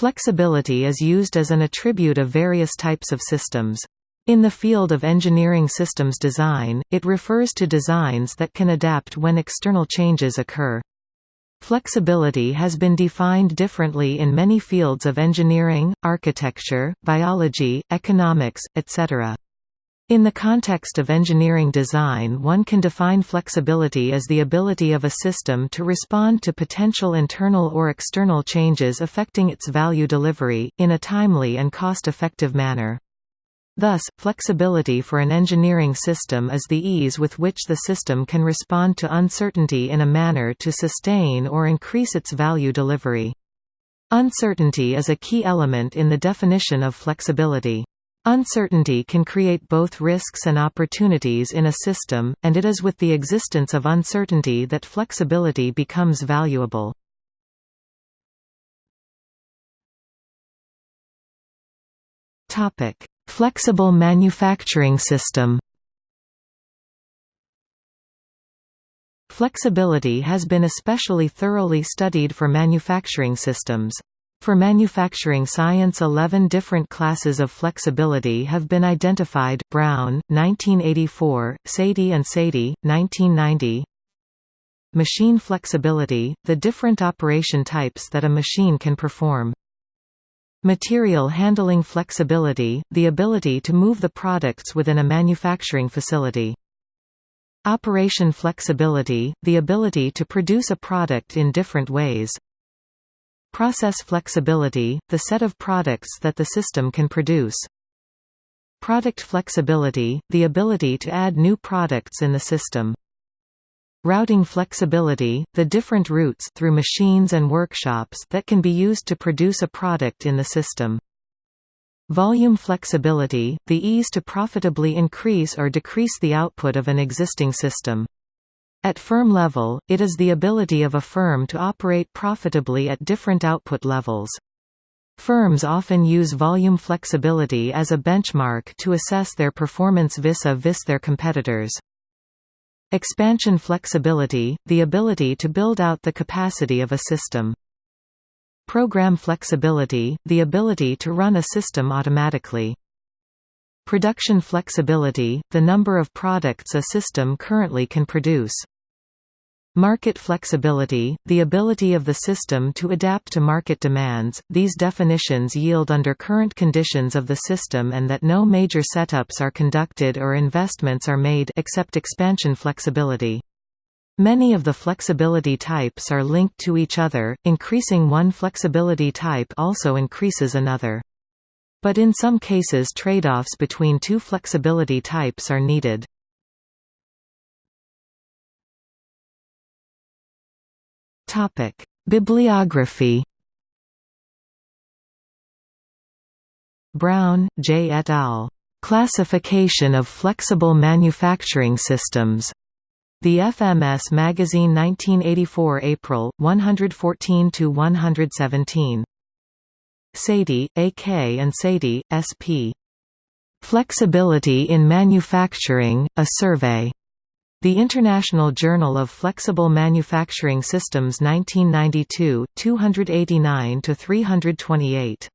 Flexibility is used as an attribute of various types of systems. In the field of engineering systems design, it refers to designs that can adapt when external changes occur. Flexibility has been defined differently in many fields of engineering, architecture, biology, economics, etc. In the context of engineering design one can define flexibility as the ability of a system to respond to potential internal or external changes affecting its value delivery, in a timely and cost-effective manner. Thus, flexibility for an engineering system is the ease with which the system can respond to uncertainty in a manner to sustain or increase its value delivery. Uncertainty is a key element in the definition of flexibility. Uncertainty can create both risks and opportunities in a system, and it is with the existence of uncertainty that flexibility becomes valuable. Topic: Flexible manufacturing system Flexibility has been especially thoroughly studied for manufacturing systems. For manufacturing science 11 different classes of flexibility have been identified Browne, 1984, Sethi and Sethi, 1990 Machine flexibility, the different operation types that a machine can perform Material handling flexibility, the ability to move the products within a manufacturing facility. Operation flexibility, the ability to produce a product in different ways. Process flexibility, the set of products that the system can produce. Product flexibility, the ability to add new products in the system. Routing flexibility, the different routes through machines and workshops that can be used to produce a product in the system. Volume flexibility, the ease to profitably increase or decrease the output of an existing system. At firm level, it is the ability of a firm to operate profitably at different output levels. Firms often use volume flexibility as a benchmark to assess their performance vis-a-vis -vis their competitors. Expansion flexibility, the ability to build out the capacity of a system. Program flexibility, the ability to run a system automatically. Production flexibility, the number of products a system currently can produce. Market flexibility, the ability of the system to adapt to market demands. These definitions yield under current conditions of the system and that no major setups are conducted or investments are made except expansion flexibility. Many of the flexibility types are linked to each other, increasing one flexibility type also increases another. But in some cases trade-offs between two flexibility types are needed. Bibliography. Browne, J. et al. Classification of Flexible Manufacturing Systems. The FMS Magazine 1984 April, 114–117. Sethi, A. K. and Sethi, S. P. Flexibility in Manufacturing, A Survey. The International Journal of Flexible Manufacturing Systems 1992, 289–328.